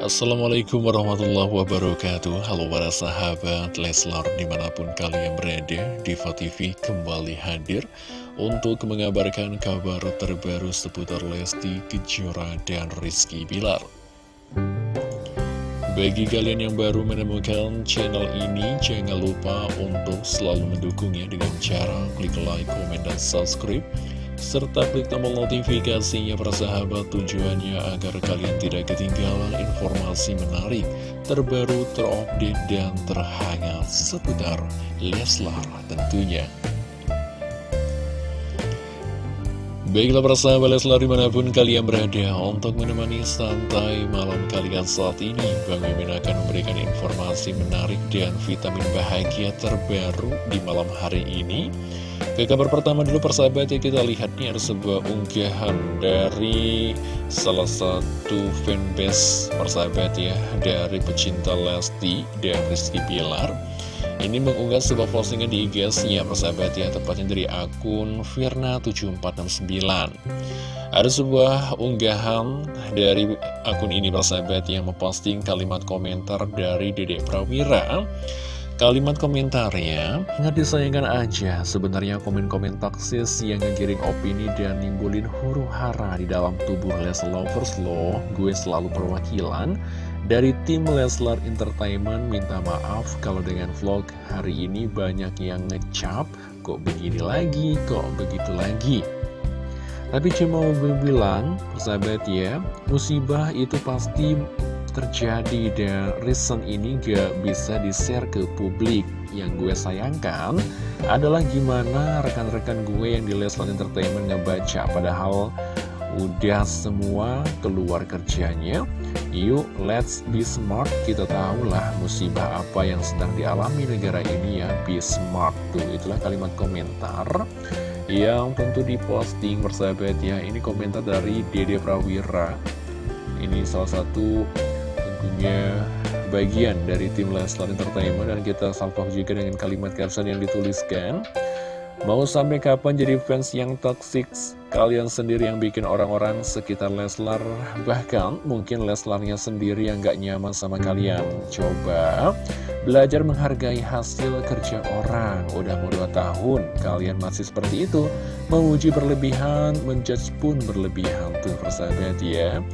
Assalamualaikum warahmatullahi wabarakatuh. Halo para sahabat Leslar di mana pun kalian berada Diva TV kembali hadir Untuk mengabarkan kabar terbaru seputar Lesti Kejora dan Rizky Bilar. Bagi kalian yang baru menemukan channel ini Jangan lupa untuk selalu mendukungnya dengan cara klik like, komen, dan subscribe serta klik tombol notifikasinya persahabat tujuannya agar kalian tidak ketinggalan informasi menarik, terbaru, terupdate, dan terhangat seputar Leslar tentunya. Baiklah persahabat Leslar di mana pun kalian berada untuk menemani santai malam kalian saat ini Bang Mimin akan memberikan informasi menarik dan vitamin bahagia terbaru di malam hari ini ke kabar pertama dulu persahabat ya kita lihat nih ada sebuah unggahan dari salah satu fanbase persahabat ya Dari pecinta Lesti dan Rizky Pilar ini mengunggah sebuah postingan di IG-nya persahabat ya, tepatnya dari akun Firna7469. Ada sebuah unggahan dari akun ini persahabat yang memposting kalimat komentar dari Dedek Prawira. Kalimat komentarnya, nggak disayangkan aja sebenarnya komen-komen taksis yang ngegiring opini dan nimbulin huru hara di dalam tubuh Les Lovers loh. Gue selalu perwakilan dari tim Leslar Entertainment. Minta maaf kalau dengan vlog hari ini banyak yang ngecap Kok begini lagi, kok begitu lagi. Tapi cuma mau bilang, persahabat ya Musibah itu pasti terjadi dan reason ini gak bisa di-share ke publik Yang gue sayangkan adalah gimana rekan-rekan gue yang di Leslar Entertainment ngebaca Padahal udah semua keluar kerjanya Yuk, let's be smart. Kita tahulah musibah apa yang sedang dialami negara ini ya. Be smart tuh, itulah kalimat komentar yang tentu diposting bersahabat ya. Ini komentar dari Dede Prawira. Ini salah satu tentunya bagian dari tim Leslar Entertainment. Dan kita salpok juga dengan kalimat caption yang dituliskan. Mau sampai kapan jadi fans yang toxic? Kalian sendiri yang bikin orang-orang sekitar Leslar. Bahkan mungkin Leslarnya sendiri yang gak nyaman sama kalian. Coba belajar menghargai hasil kerja orang. Udah mau 2 tahun kalian masih seperti itu. Menguji berlebihan, menjudge pun berlebihan. Tuh persahabat ya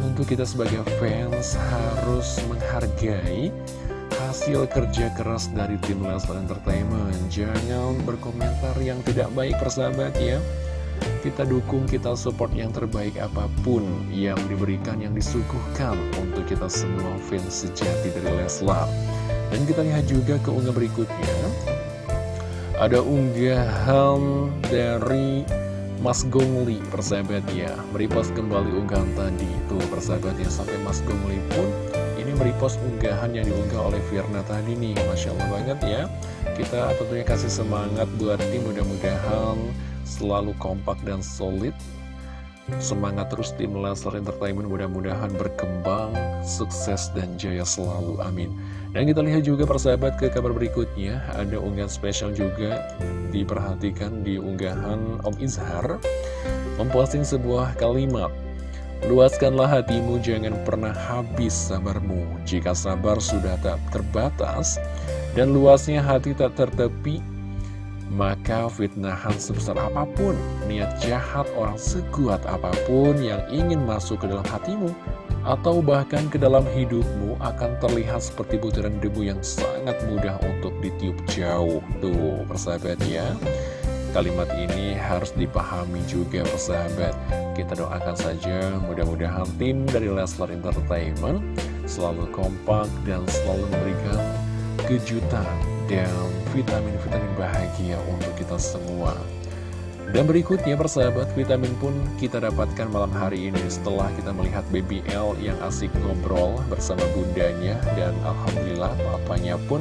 Untuk kita sebagai fans harus menghargai hasil kerja keras dari tim Leslar Entertainment. Jangan berkomentar yang tidak baik persahabat ya. Kita dukung, kita support yang terbaik apa pun yang diberikan, yang disuguhkan Untuk kita semua fans sejati dari Leslar. Dan kita lihat juga unggah berikutnya. Ada unggahan dari Mas Gongli persahabat ya. Merepost kembali unggahan tadi. Tuh persahabat ya sampai Mas Gongli pun ini merepost unggahan yang diunggah oleh Firna tadi nih. Masya Allah banget ya. Kita tentunya kasih semangat buat tim mudah-mudahan selalu kompak dan solid. Semangat terus tim Leslar Entertainment mudah-mudahan berkembang, sukses dan jaya selalu, amin Dan kita lihat juga persahabat ke kabar berikutnya Ada unggahan spesial juga diperhatikan di unggahan Om Izhar Memposting sebuah kalimat Luaskanlah hatimu, jangan pernah habis sabarmu. Jika sabar sudah tak terbatas, dan luasnya hati tak tertepi, maka fitnahan sebesar apa pun, niat jahat orang sekuat apa pun yang ingin masuk ke dalam hatimu, atau bahkan ke dalam hidupmu akan terlihat seperti butiran debu yang sangat mudah untuk ditiup jauh. Tuh, persahabat ya. Kalimat ini harus dipahami juga persahabat Kita doakan saja mudah-mudahan tim dari Leslar Entertainment Selalu kompak dan selalu memberikan kejutan dan vitamin-vitamin bahagia untuk kita semua dan berikutnya persahabat, vitamin pun kita dapatkan malam hari ini setelah kita melihat Baby L yang asik ngobrol bersama bundanya. Dan Alhamdulillah papanya pun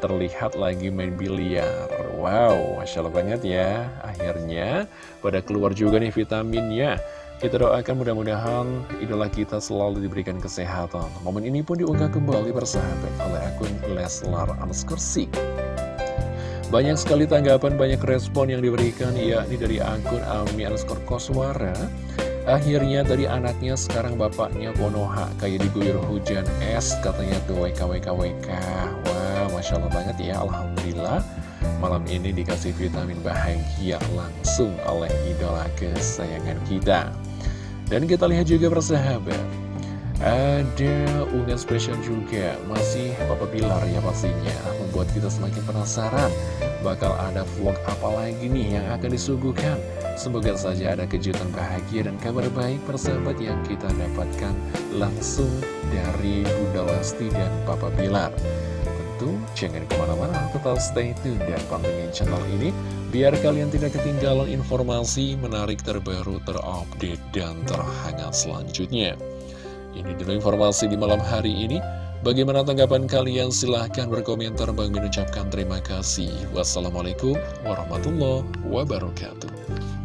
terlihat lagi main biliar. Wow, Masya Allah banget ya. Akhirnya pada keluar juga nih vitaminnya. Kita doakan mudah-mudahan idola kita selalu diberikan kesehatan. Momen ini pun diunggah kembali bersahabat oleh akun Leslar Anskersik Banyak sekali tanggapan, banyak respon yang diberikan yakni dari akun Ami Anskor Koswara. Akhirnya dari anaknya sekarang bapaknya Konoha Kayak diguyur hujan es katanya tuh WKWKWK Wah Masya Allah banget ya Alhamdulillah. Malam ini dikasih vitamin bahagia langsung oleh idola kesayangan kita. Dan kita lihat juga persahabat ada unggahan spesial juga. Masih Papa Bilar ya pastinya. Membuat kita semakin penasaran. Bakal ada vlog apa lagi nih yang akan disuguhkan? Semoga saja ada kejutan bahagia dan kabar baik persahabat yang kita dapatkan Langsung dari Bunda Lesti dan Papa Bilar Tentu jangan ke mana-mana tetap stay tune dan pantengin channel ini Biar kalian tidak ketinggalan informasi menarik terbaru terupdate dan terhangat selanjutnya ini dulu informasi di malam hari ini. Bagaimana tanggapan kalian? Silahkan berkomentar. Bang Min ucapkan terima kasih. Wassalamualaikum warahmatullahi wabarakatuh.